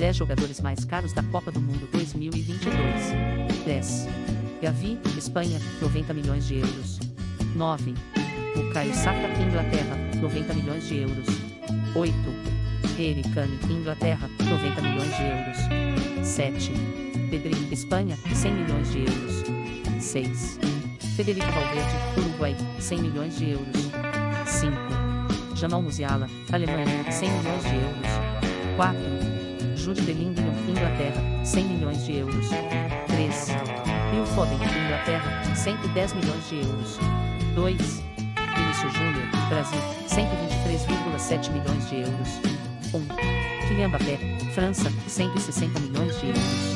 10 jogadores mais caros da Copa do Mundo 2022. 10. Gavi, Espanha, 90 milhões de euros. 9. O Caio Saka, Inglaterra, 90 milhões de euros. 8. Harry Inglaterra, 90 milhões de euros. 7. Pedrinho, Espanha, 100 milhões de euros. 6. Federico Valverde, Uruguai, 100 milhões de euros. 5. Jamal Musiala, Alemanha, 100 milhões de euros. 4. Jude Bellingham, Inglaterra, 100 milhões de euros. 3. Phil Foden, Inglaterra, 110 milhões de euros. 2. Vinícius Júnior, Brasil, 123,7 milhões de euros. 1. Kylian Mbappé, França, 160 milhões de euros.